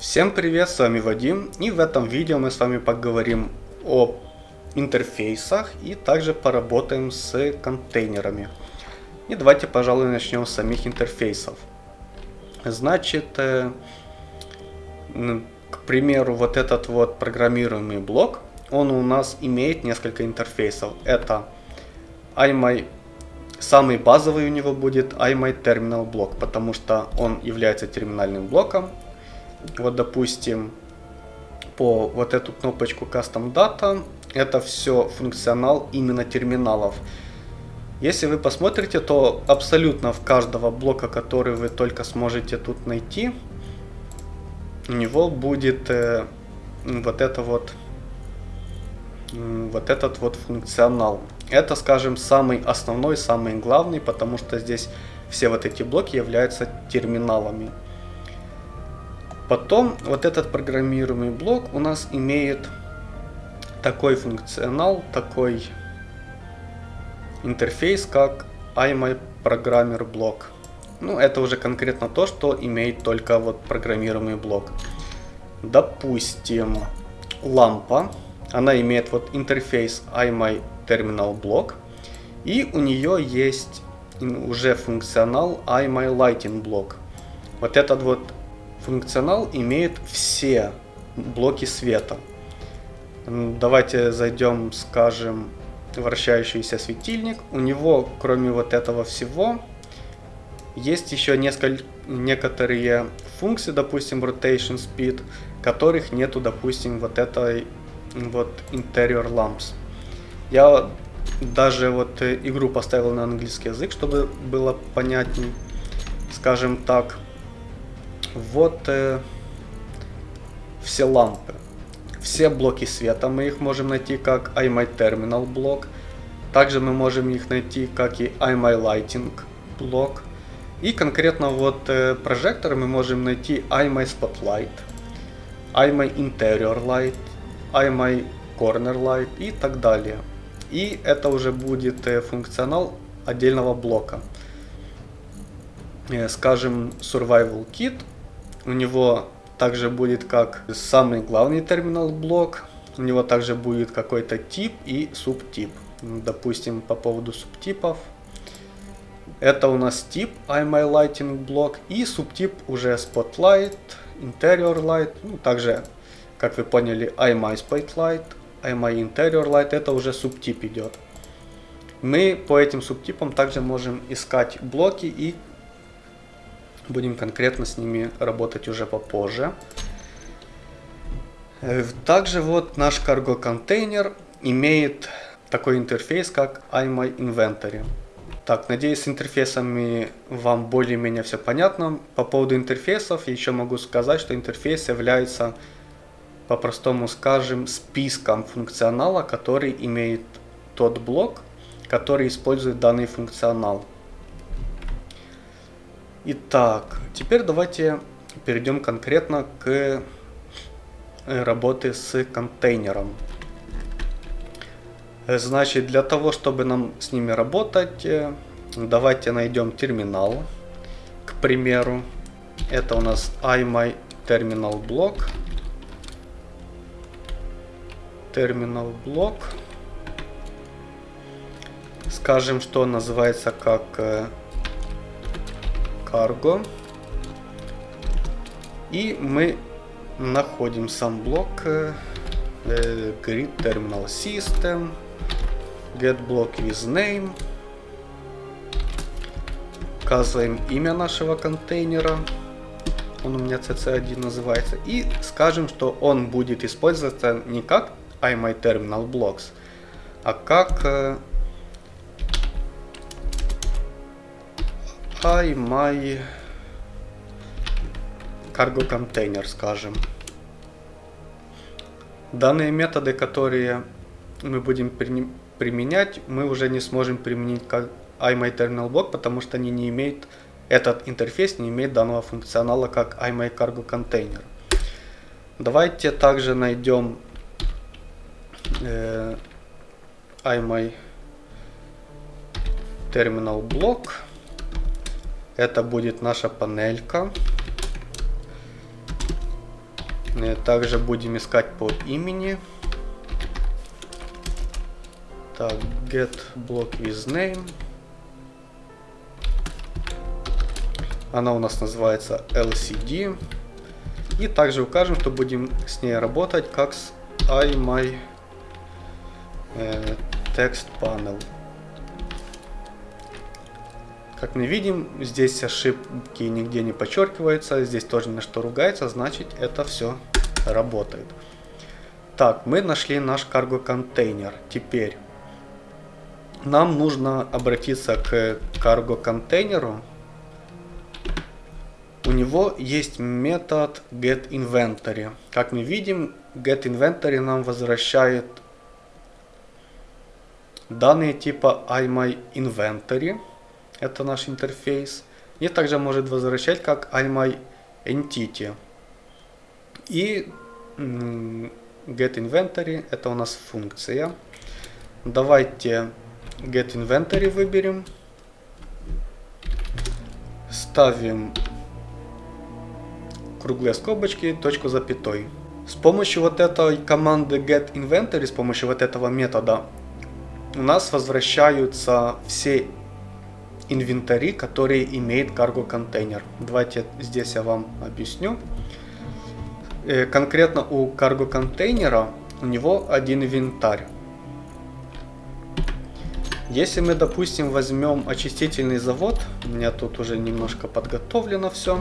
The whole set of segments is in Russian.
Всем привет, с вами Вадим и в этом видео мы с вами поговорим о интерфейсах и также поработаем с контейнерами. И давайте, пожалуй, начнем с самих интерфейсов. Значит, э, к примеру, вот этот вот программируемый блок, он у нас имеет несколько интерфейсов. Это iMy Самый базовый у него будет iMyTerminal блок, потому что он является терминальным блоком. Вот, допустим, по вот эту кнопочку Custom Data, это все функционал именно терминалов. Если вы посмотрите, то абсолютно в каждого блока, который вы только сможете тут найти, у него будет э, вот это вот вот этот вот функционал. Это, скажем, самый основной, самый главный, потому что здесь все вот эти блоки являются терминалами. Потом вот этот программируемый блок у нас имеет такой функционал, такой интерфейс, как iMyProgrammer блок. Ну, это уже конкретно то, что имеет только вот программируемый блок. Допустим, лампа она имеет вот интерфейс iMyTerminalBlock. И у нее есть уже функционал iMyLightingBlock. Вот этот вот функционал имеет все блоки света. Давайте зайдем, скажем, вращающийся светильник. У него, кроме вот этого всего, есть еще несколько, некоторые функции, допустим, rotation speed, которых нету, допустим, вот этой вот Interior Lamps. Я даже вот э, игру поставил на английский язык, чтобы было понятней. Скажем так, вот э, все лампы. Все блоки света мы их можем найти как iMyTerminal блок. Также мы можем их найти как и iMyLighting блок. И конкретно вот э, прожектор мы можем найти iMySpotlight, iMyInteriorLight, iMy Corner Light и так далее. И это уже будет э, функционал отдельного блока. Э, скажем, Survival Kit. У него также будет как самый главный терминал блок. У него также будет какой-то тип и субтип. Допустим, по поводу субтипов. Это у нас тип iMyLighting блок и субтип уже Spotlight, Interior Light, ну, также как вы поняли, iMySpotlight, iMyInteriorLight, это уже субтип идет. Мы по этим субтипам также можем искать блоки и будем конкретно с ними работать уже попозже. Э, также вот наш cargo контейнер имеет такой интерфейс, как iMyInventory. Так, надеюсь, с интерфейсами вам более-менее все понятно. По поводу интерфейсов еще могу сказать, что интерфейс является по-простому скажем, списком функционала, который имеет тот блок, который использует данный функционал. Итак, теперь давайте перейдем конкретно к э, работе с контейнером. Значит, для того, чтобы нам с ними работать, э, давайте найдем терминал. К примеру, это у нас iMyTerminalBlock. Terminal терминал блок. Скажем, что называется как cargo. Э, И мы находим сам блок э, э, grid terminal system get block with name. Указываем имя нашего контейнера. Он у меня cc1 называется. И скажем что он будет использоваться не как iMyTerminalBlocks, а как э, iMy Cargo Container, скажем. Данные методы, которые мы будем применять, мы уже не сможем применить как iMyTerminalBlock, потому что они не имеют, этот интерфейс не имеет данного функционала, как iMyCargoContainer. Давайте также найдем э, iMy Terminal блок. Это будет наша панелька. Также будем искать по имени. Так, get block with name. Она у нас называется LCD. И также укажем, что будем с ней работать как с iMy э, text panel. Как мы видим, здесь ошибки нигде не подчеркиваются, здесь тоже на что ругается, значит это все работает. Так, мы нашли наш карго контейнер. Теперь нам нужно обратиться к карго контейнеру. У него есть метод getInventory. Как мы видим, getInventory нам возвращает данные типа iMyInventory. Это наш интерфейс. И также может возвращать как iMyEntity. И getInventory это у нас функция. Давайте getInventory выберем. Ставим круглые скобочки, точку запятой. С помощью вот этой команды getInventory, с помощью вот этого метода, у нас возвращаются все инвентари, которые имеет cargo контейнер. Давайте здесь я вам объясню. Э, конкретно у cargo контейнера у него один инвентарь. Если мы, допустим, возьмем очистительный завод, у меня тут уже немножко подготовлено все,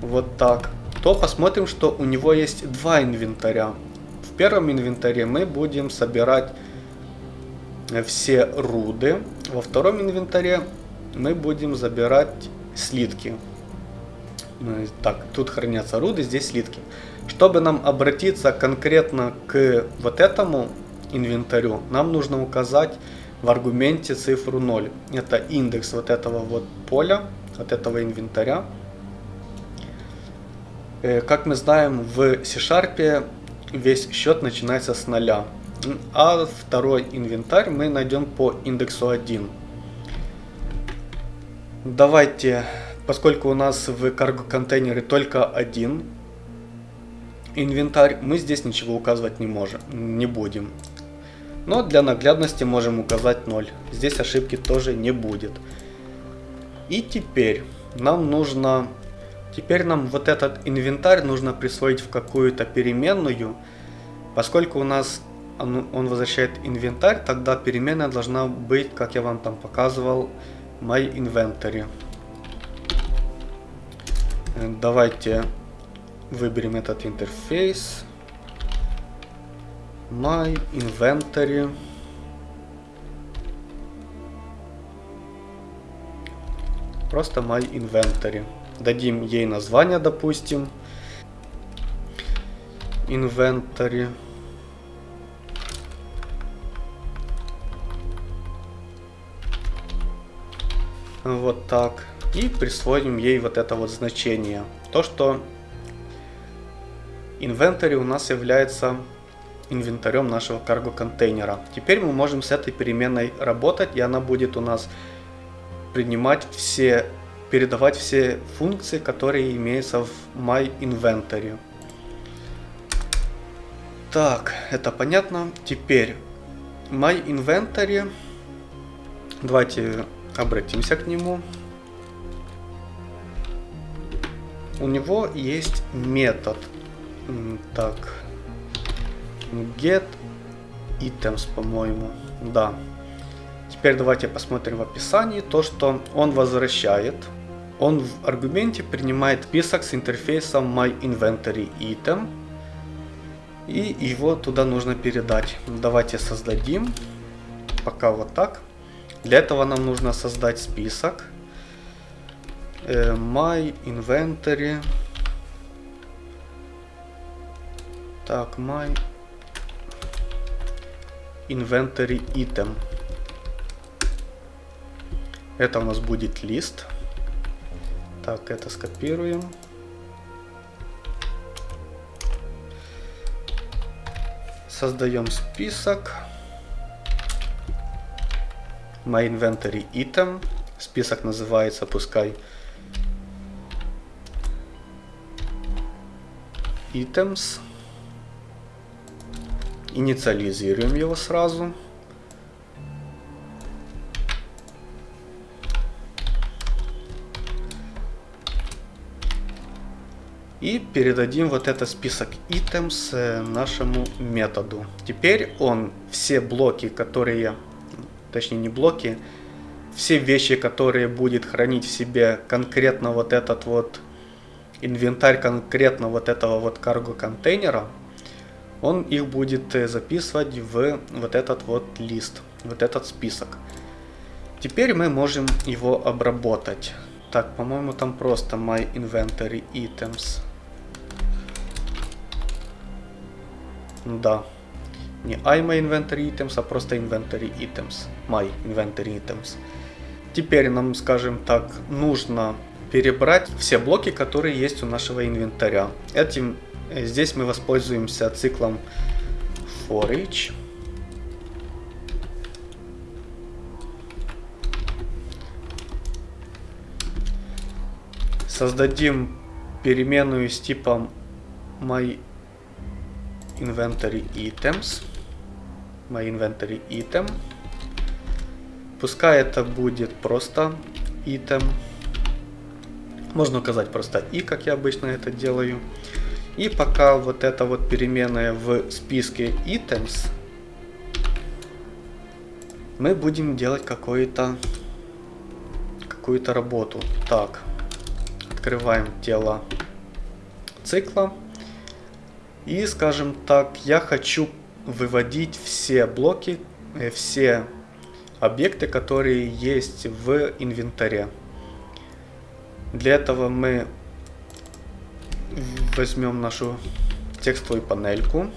вот так, то посмотрим, что у него есть два инвентаря. В первом инвентаре мы будем собирать все руды, во втором инвентаре мы будем забирать слитки. Ну, так, тут хранятся руды, здесь слитки. Чтобы нам обратиться конкретно к вот этому инвентарю, нам нужно указать в аргументе цифру 0. Это индекс вот этого вот поля, от этого инвентаря. Э, как мы знаем, в C-Sharp весь счет начинается с нуля. А второй инвентарь мы найдем по индексу 1. Давайте, поскольку у нас в cargo контейнере только один инвентарь, мы здесь ничего указывать не можем, не будем. Но для наглядности можем указать 0. Здесь ошибки тоже не будет. И теперь нам нужно Теперь нам вот этот инвентарь нужно присвоить в какую-то переменную. Поскольку у нас он, он возвращает инвентарь, тогда переменная должна быть, как я вам там показывал, my inventory. Э, давайте выберем этот интерфейс. My inventory. Просто my inventory. Дадим ей название, допустим. Inventory. Вот так. И присвоим ей вот это вот значение. То, что inventory у нас является инвентарем нашего карго контейнера. Теперь мы можем с этой переменной работать, и она будет у нас принимать все передавать все функции, которые имеются в MyInventory. Так, это понятно. Теперь MyInventory. Давайте обратимся к нему. У него есть метод. Так. Get items, по-моему. Да. Теперь давайте посмотрим в описании то, что он возвращает он в аргументе принимает список с интерфейсом MyInventoryItem. И его туда нужно передать. Давайте создадим. Пока вот так. Для этого нам нужно создать список. Э, My Так, My Inventory Item. Это у нас будет лист. Так, это скопируем. Создаем список. My inventory item. Список называется, пускай items. Инициализируем его сразу. И передадим вот этот список items э, нашему методу. Теперь он все блоки, которые, точнее не блоки, все вещи, которые будет хранить в себе конкретно вот этот вот инвентарь конкретно вот этого вот карго контейнера, он их будет э, записывать в вот этот вот лист, вот этот список. Теперь мы можем его обработать. Так, по-моему, там просто my inventory items. Да. Не I my inventory items, а просто inventory items. My inventory items. Теперь нам, скажем так, нужно перебрать все блоки, которые есть у нашего инвентаря. Этим э, здесь мы воспользуемся циклом for each. Создадим переменную с типом my inventory items. My inventory item. Пускай это будет просто item. Можно указать просто и, как я обычно это делаю. И пока вот эта вот переменная в списке items, мы будем делать какую-то какую-то работу. Так, открываем тело цикла. И, скажем так, я хочу выводить все блоки, э, все объекты, которые есть в инвентаре. Для этого мы возьмем нашу текстовую панельку.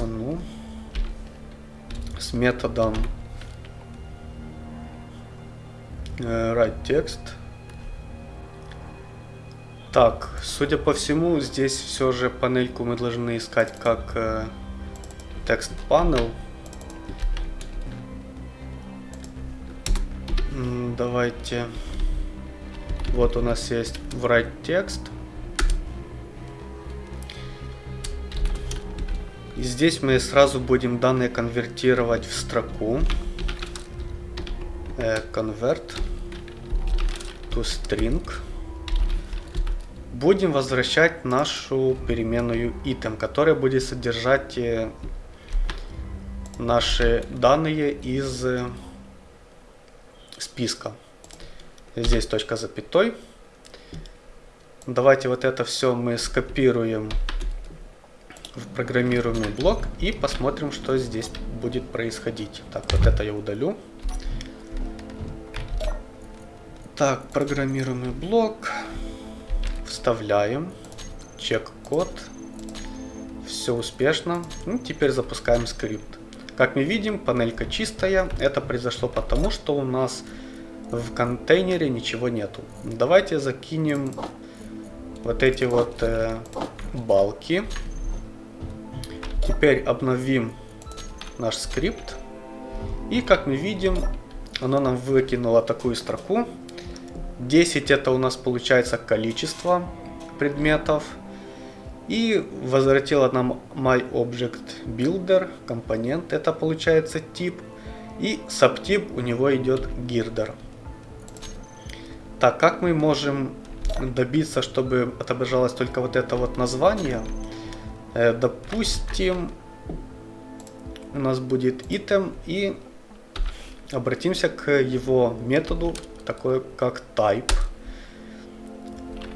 А ну, с методом э, write text. Так, судя по всему, здесь все же панельку мы должны искать как э, text panel. Давайте. Вот у нас есть write текст. И здесь мы сразу будем данные конвертировать в строку. Э, convert to string. Будем возвращать нашу переменную item, которая будет содержать э, наши данные из списка. Здесь точка запятой. Давайте вот это все мы скопируем в программируемый блок и посмотрим, что здесь будет происходить. Так, вот это я удалю. Так, программируемый блок. Вставляем. Чек-код. Все успешно. Ну, теперь запускаем скрипт. Как мы видим, панелька чистая. Это произошло потому, что у нас в контейнере ничего нету. Давайте закинем вот эти вот э, балки. Теперь обновим наш скрипт. И как мы видим, оно нам выкинуло такую строку. 10 это у нас получается количество предметов. И возвратила нам MyObjectBuilder компонент, это получается тип. И subtip у него идет girder. Так, как мы можем добиться, чтобы отображалось только вот это вот название? Э, допустим, у нас будет item и обратимся к его методу, такой как type.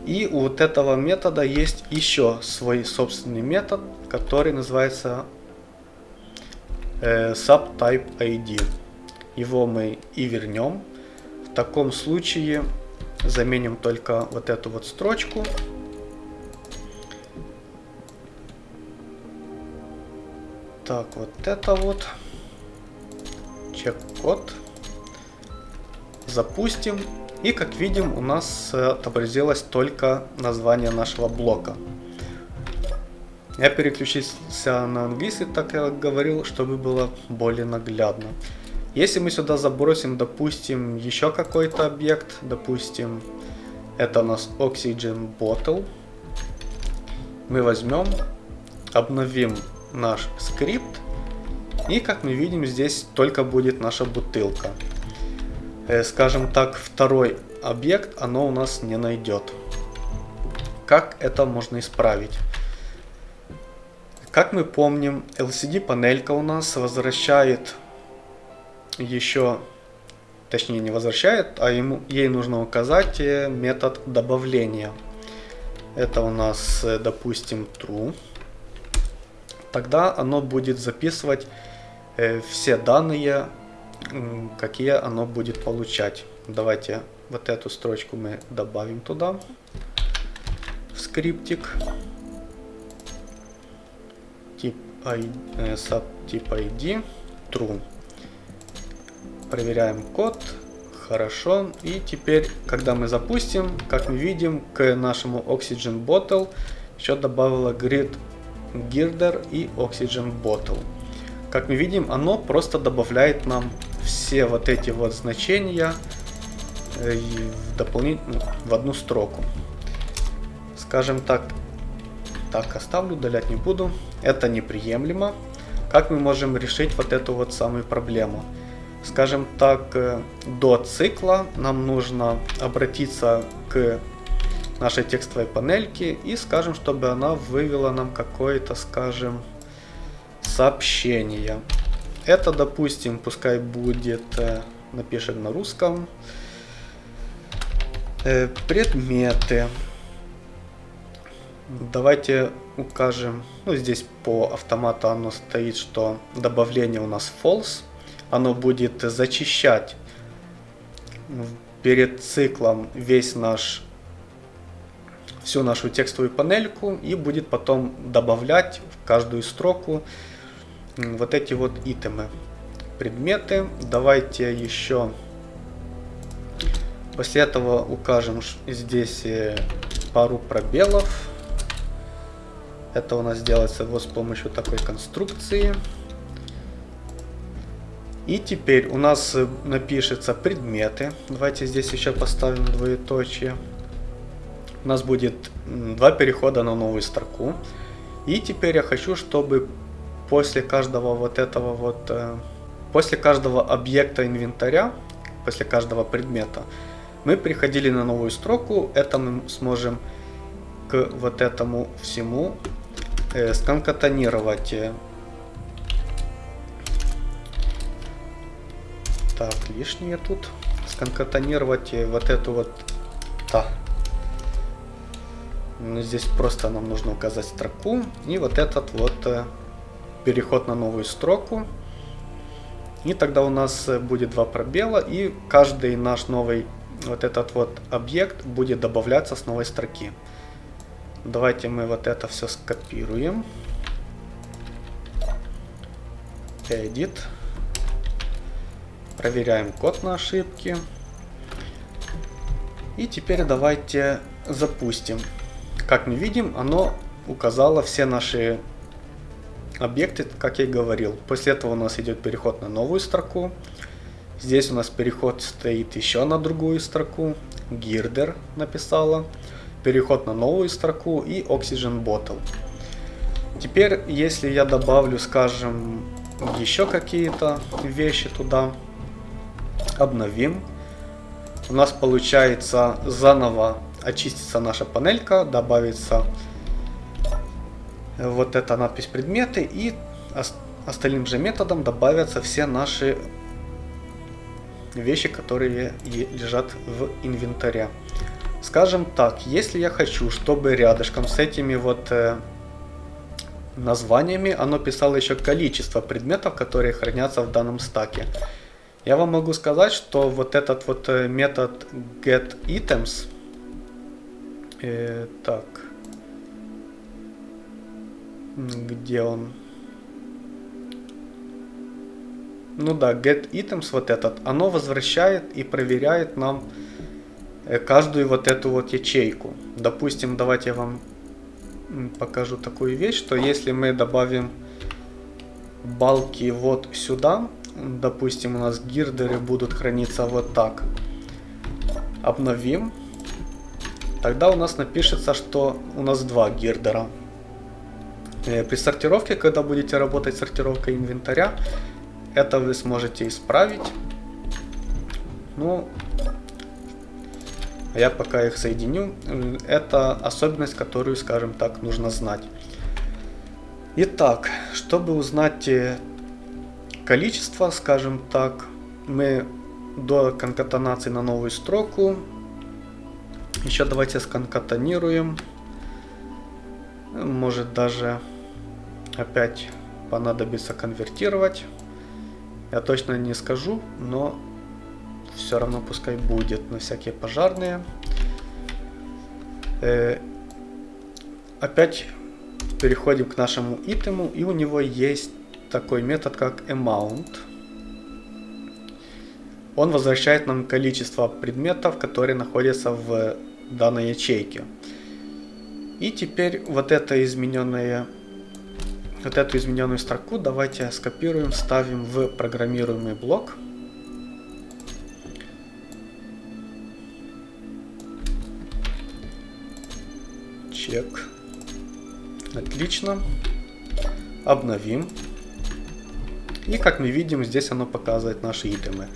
И у вот этого метода есть еще свой собственный метод, который называется э, subtype ID. Его мы и вернем. В таком случае заменим только вот эту вот строчку. Так, вот это вот. Чек-код. Запустим. И как видим, у нас э, отобразилось только название нашего блока. Я переключился на английский, так я говорил, чтобы было более наглядно. Если мы сюда забросим, допустим, еще какой-то объект, допустим, Это у нас Oxygen Bottle. Мы возьмем, обновим наш скрипт. И как мы видим, здесь только будет наша бутылка. Э, скажем так, второй объект оно у нас не найдет. Как это можно исправить? Как мы помним, LCD панелька у нас возвращает еще, точнее не возвращает, а ему, ей нужно указать э, метод добавления. Это у нас, э, допустим, true. Тогда оно будет записывать все данные, какие оно будет получать. Давайте вот эту строчку мы добавим туда, в скриптик. Тип ID, э, true. Проверяем код. Хорошо. И теперь, когда мы запустим, как мы видим, к нашему Oxygen Bottle еще добавила grid girder и Oxygen Bottle. Как мы видим, оно просто добавляет нам все вот эти вот значения э, в дополнительно в одну строку. Скажем так, так оставлю, удалять не буду. Это неприемлемо. Как мы можем решить вот эту вот самую проблему? Скажем так, э, до цикла нам нужно обратиться к нашей текстовой панельке и скажем, чтобы она вывела нам какое-то, скажем, сообщение. Это, допустим, пускай будет, э, напишем на русском, э, предметы. Давайте укажем, ну здесь по автомату оно стоит, что добавление у нас false. Оно будет зачищать перед циклом весь наш всю нашу текстовую панельку и будет потом добавлять в каждую строку вот эти вот итемы, предметы. Давайте еще после этого укажем здесь э, пару пробелов. Это у нас делается вот с помощью такой конструкции. И теперь у нас э, напишется предметы. Давайте здесь еще поставим двоеточие. У нас будет два перехода на новую строку. И теперь я хочу, чтобы после каждого вот этого вот, э, после каждого объекта инвентаря, после каждого предмета, мы приходили на новую строку, это мы сможем к вот этому всему э, сконкатонировать. Так, лишнее тут. Сконкатонировать вот эту вот... Да. Ну, здесь просто нам нужно указать строку. И вот этот вот э, переход на новую строку. И тогда у нас э, будет два пробела, и каждый наш новый вот этот вот объект будет добавляться с новой строки. Давайте мы вот это все скопируем. Edit. Проверяем код на ошибки. И теперь давайте запустим. Как мы видим, оно указало все наши объекты, как я и говорил. После этого у нас идет переход на новую строку. Здесь у нас переход стоит еще на другую строку. Girder написала. Переход на новую строку и Oxygen Bottle. Теперь, если я добавлю, скажем, еще какие-то вещи туда, обновим. У нас получается заново очистится наша панелька, добавится вот эта надпись предметы и остальным же методом добавятся все наши вещи, которые лежат в инвентаре. Скажем так, если я хочу, чтобы рядышком с этими вот э, названиями оно писало еще количество предметов, которые хранятся в данном стаке. Я вам могу сказать, что вот этот вот э, метод getItems, э, так, где он? Ну да, get items вот этот, оно возвращает и проверяет нам э, каждую вот эту вот ячейку. Допустим, давайте я вам покажу такую вещь, что если мы добавим балки вот сюда, допустим, у нас гирдеры будут храниться вот так. Обновим. тогда у нас напишется, что у нас два гирдера. Э, при сортировке, когда будете работать сортировкой инвентаря, это вы сможете исправить. Ну, я пока их соединю. Это особенность, которую, скажем так, нужно знать. Итак, чтобы узнать э, количество, скажем так, мы до конкатанации на новую строку еще давайте сконкатанируем. Может даже опять понадобится конвертировать. Я точно не скажу, но все равно пускай будет на всякие пожарные. Э, опять переходим к нашему итему, и у него есть такой метод, как amount. Он возвращает нам количество предметов, которые находятся в данной ячейке. И теперь вот это измененное вот эту измененную строку давайте скопируем, ставим в программируемый блок. Чек. Отлично. Обновим. И как мы видим, здесь оно показывает наши итемы.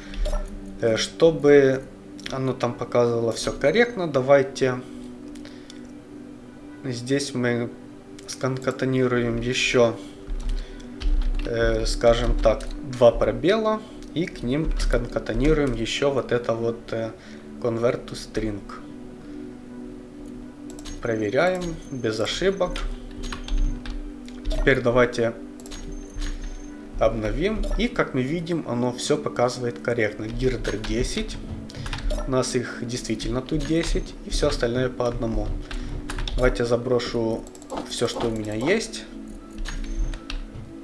Э, чтобы оно там показывало все корректно, давайте здесь мы сконкатанируем еще, э, скажем так, два пробела и к ним сконкатанируем еще вот это вот э, convert to string. Проверяем без ошибок. Теперь давайте обновим. И как мы видим, оно все показывает корректно. Гирдер 10. У нас их действительно тут 10. И все остальное по одному. Давайте заброшу все, что у меня есть.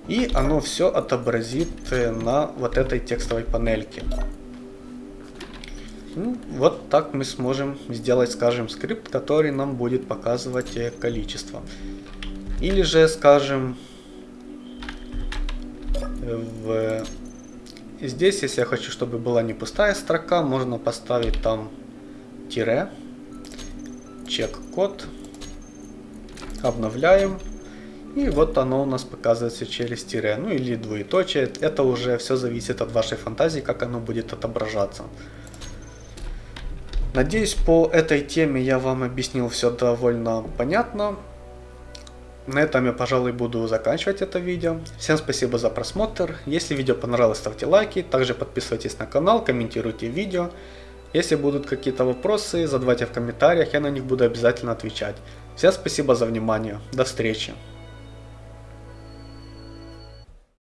И оно все отобразит э, на вот этой текстовой панельке. Ну, вот так мы сможем сделать, скажем, скрипт, который нам будет показывать э, количество. Или же, скажем, в... Здесь, если я хочу, чтобы была не пустая строка, можно поставить там тире, чек-код, обновляем. И вот оно у нас показывается через тире, ну или двоеточие. Это уже все зависит от вашей фантазии, как оно будет отображаться. Надеюсь, по этой теме я вам объяснил все довольно понятно. На этом я, пожалуй, буду заканчивать это видео. Всем спасибо за просмотр. Если видео понравилось, ставьте лайки. Также подписывайтесь на канал, комментируйте видео. Если будут какие-то вопросы, задавайте в комментариях, я на них буду обязательно отвечать. Всем спасибо за внимание. До встречи.